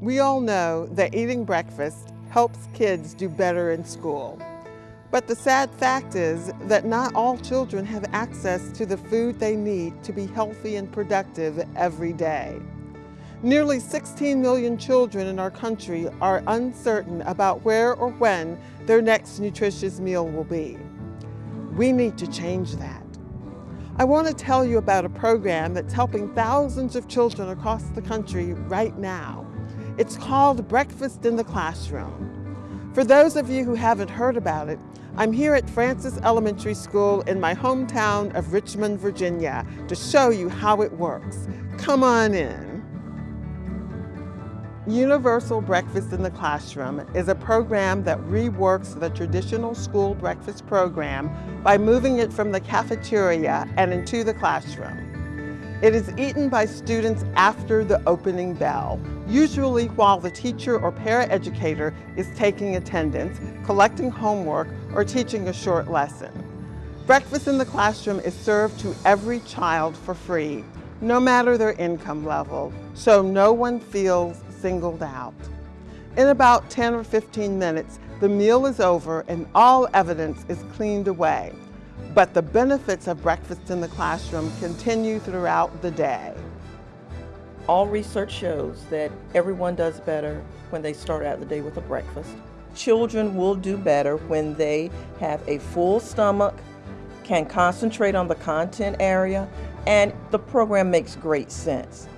We all know that eating breakfast helps kids do better in school. But the sad fact is that not all children have access to the food they need to be healthy and productive every day. Nearly 16 million children in our country are uncertain about where or when their next nutritious meal will be. We need to change that. I want to tell you about a program that's helping thousands of children across the country right now. It's called Breakfast in the Classroom. For those of you who haven't heard about it, I'm here at Francis Elementary School in my hometown of Richmond, Virginia to show you how it works. Come on in. Universal Breakfast in the Classroom is a program that reworks the traditional school breakfast program by moving it from the cafeteria and into the classroom. It is eaten by students after the opening bell, usually while the teacher or paraeducator is taking attendance, collecting homework, or teaching a short lesson. Breakfast in the classroom is served to every child for free, no matter their income level, so no one feels singled out. In about 10 or 15 minutes, the meal is over and all evidence is cleaned away. But the benefits of breakfast in the classroom continue throughout the day. All research shows that everyone does better when they start out the day with a breakfast. Children will do better when they have a full stomach, can concentrate on the content area, and the program makes great sense.